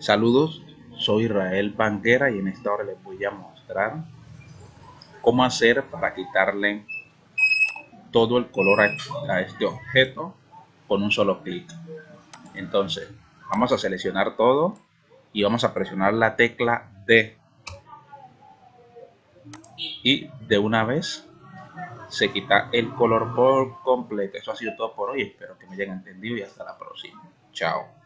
Saludos, soy Israel Banquera y en esta hora les voy a mostrar cómo hacer para quitarle todo el color a este objeto con un solo clic. Entonces, vamos a seleccionar todo y vamos a presionar la tecla D. Y de una vez se quita el color por completo. Eso ha sido todo por hoy. Espero que me hayan entendido y hasta la próxima. Chao.